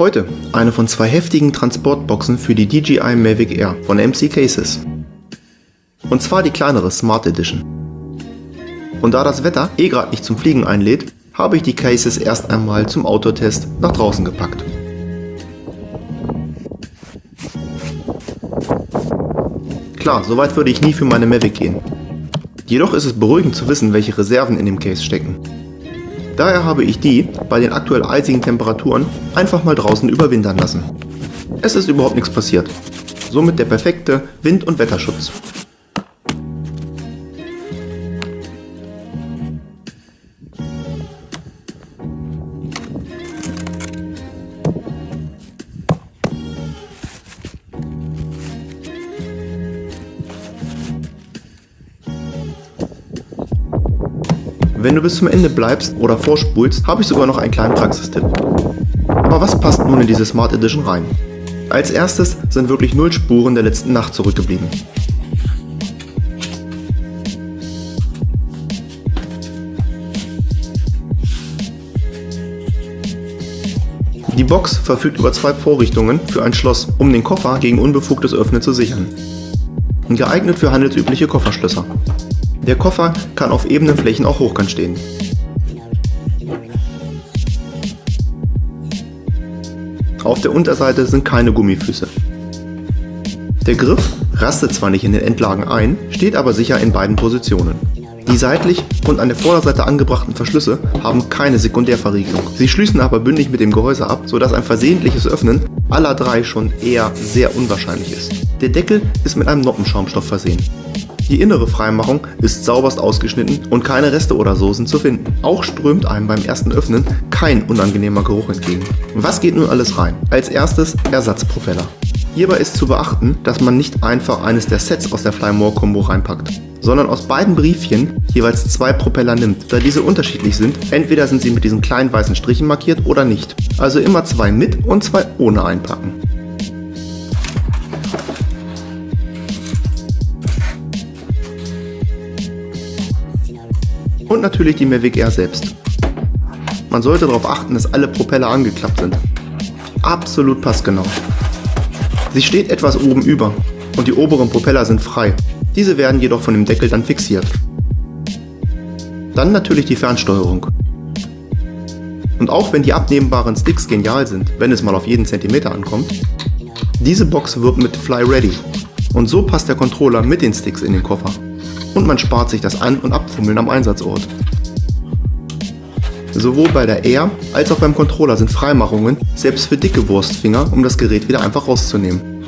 Heute eine von zwei heftigen Transportboxen für die DJI Mavic Air von MC Cases. Und zwar die kleinere Smart Edition. Und da das Wetter eh gerade nicht zum Fliegen einlädt, habe ich die Cases erst einmal zum Autotest nach draußen gepackt. Klar, so weit würde ich nie für meine Mavic gehen. Jedoch ist es beruhigend zu wissen, welche Reserven in dem Case stecken. Daher habe ich die, bei den aktuell eisigen Temperaturen, einfach mal draußen überwintern lassen. Es ist überhaupt nichts passiert. Somit der perfekte Wind- und Wetterschutz. Wenn du bis zum Ende bleibst oder vorspulst, habe ich sogar noch einen kleinen Praxistipp. Aber was passt nun in diese Smart Edition rein? Als erstes sind wirklich null Spuren der letzten Nacht zurückgeblieben. Die Box verfügt über zwei Vorrichtungen für ein Schloss, um den Koffer gegen unbefugtes Öffnen zu sichern. Geeignet für handelsübliche Kofferschlösser. Der Koffer kann auf ebenen Flächen auch hochkant stehen. Auf der Unterseite sind keine Gummifüße. Der Griff rastet zwar nicht in den Endlagen ein, steht aber sicher in beiden Positionen. Die seitlich und an der Vorderseite angebrachten Verschlüsse haben keine Sekundärverriegelung. Sie schließen aber bündig mit dem Gehäuse ab, sodass ein versehentliches Öffnen aller drei schon eher sehr unwahrscheinlich ist. Der Deckel ist mit einem Noppenschaumstoff versehen. Die innere Freimachung ist sauberst ausgeschnitten und keine Reste oder Soßen zu finden. Auch strömt einem beim ersten Öffnen kein unangenehmer Geruch entgegen. Was geht nun alles rein? Als erstes Ersatzpropeller. Hierbei ist zu beachten, dass man nicht einfach eines der Sets aus der Flymore Combo reinpackt, sondern aus beiden Briefchen jeweils zwei Propeller nimmt. Da diese unterschiedlich sind, entweder sind sie mit diesen kleinen weißen Strichen markiert oder nicht. Also immer zwei mit und zwei ohne einpacken. Und natürlich die Mavic Air selbst. Man sollte darauf achten, dass alle Propeller angeklappt sind. Absolut passgenau. Sie steht etwas oben über und die oberen Propeller sind frei. Diese werden jedoch von dem Deckel dann fixiert. Dann natürlich die Fernsteuerung. Und auch wenn die abnehmbaren Sticks genial sind, wenn es mal auf jeden Zentimeter ankommt, diese Box wird mit Fly Ready und so passt der Controller mit den Sticks in den Koffer und man spart sich das An- und Abfummeln am Einsatzort. Sowohl bei der Air als auch beim Controller sind Freimachungen, selbst für dicke Wurstfinger, um das Gerät wieder einfach rauszunehmen.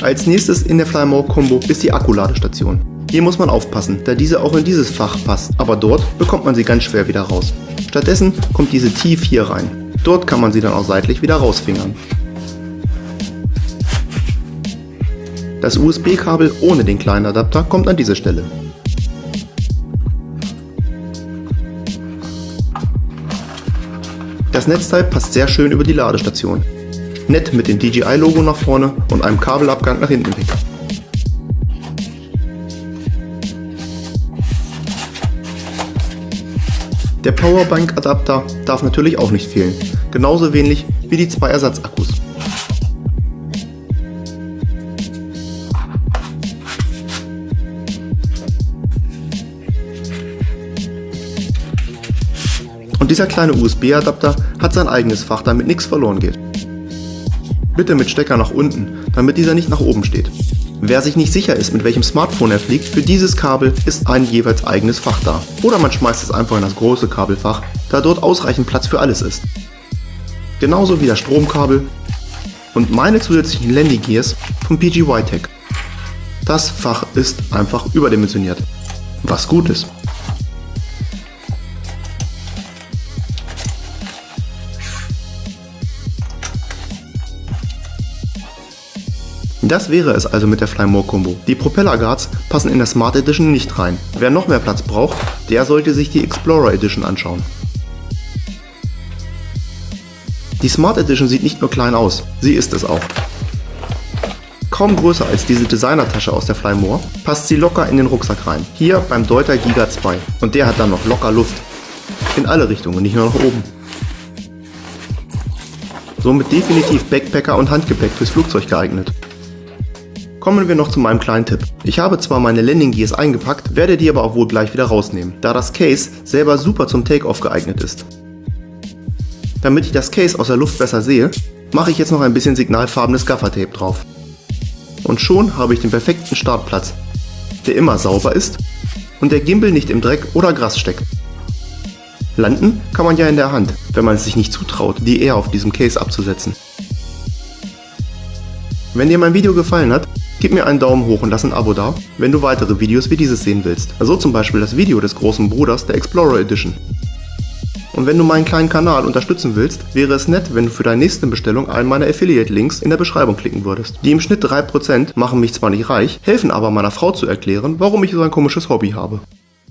Als nächstes in der Flymore Combo ist die Akkuladestation. Hier muss man aufpassen, da diese auch in dieses Fach passt, aber dort bekommt man sie ganz schwer wieder raus. Stattdessen kommt diese tief hier rein. Dort kann man sie dann auch seitlich wieder rausfingern. Das USB-Kabel ohne den kleinen Adapter kommt an diese Stelle. Das Netzteil passt sehr schön über die Ladestation. Nett mit dem DJI-Logo nach vorne und einem Kabelabgang nach hinten weg. Der Powerbank-Adapter darf natürlich auch nicht fehlen, genauso wenig wie die zwei Ersatzakkus. Dieser kleine USB-Adapter hat sein eigenes Fach, damit nichts verloren geht. Bitte mit Stecker nach unten, damit dieser nicht nach oben steht. Wer sich nicht sicher ist, mit welchem Smartphone er fliegt, für dieses Kabel ist ein jeweils eigenes Fach da. Oder man schmeißt es einfach in das große Kabelfach, da dort ausreichend Platz für alles ist. Genauso wie das Stromkabel und meine zusätzlichen Landy Gears vom PGY Tech. Das Fach ist einfach überdimensioniert. Was gut ist. Das wäre es also mit der Flymore Combo. Die Propeller Guards passen in der Smart Edition nicht rein. Wer noch mehr Platz braucht, der sollte sich die Explorer Edition anschauen. Die Smart Edition sieht nicht nur klein aus, sie ist es auch. Kaum größer als diese Designertasche aus der Flymore, passt sie locker in den Rucksack rein. Hier beim Deuter Giga 2. Und der hat dann noch locker Luft. In alle Richtungen, nicht nur nach oben. somit definitiv Backpacker und Handgepäck fürs Flugzeug geeignet. Kommen wir noch zu meinem kleinen Tipp. Ich habe zwar meine Landing Gears eingepackt, werde die aber auch wohl gleich wieder rausnehmen, da das Case selber super zum Takeoff geeignet ist. Damit ich das Case aus der Luft besser sehe, mache ich jetzt noch ein bisschen signalfarbenes Gaffertape drauf. Und schon habe ich den perfekten Startplatz, der immer sauber ist und der Gimbal nicht im Dreck oder Gras steckt. Landen kann man ja in der Hand, wenn man es sich nicht zutraut, die eher auf diesem Case abzusetzen. Wenn dir mein Video gefallen hat, Gib mir einen Daumen hoch und lass ein Abo da, wenn du weitere Videos wie dieses sehen willst. So also zum Beispiel das Video des großen Bruders der Explorer Edition. Und wenn du meinen kleinen Kanal unterstützen willst, wäre es nett, wenn du für deine nächste Bestellung einen meiner Affiliate-Links in der Beschreibung klicken würdest. Die im Schnitt 3% machen mich zwar nicht reich, helfen aber meiner Frau zu erklären, warum ich so ein komisches Hobby habe.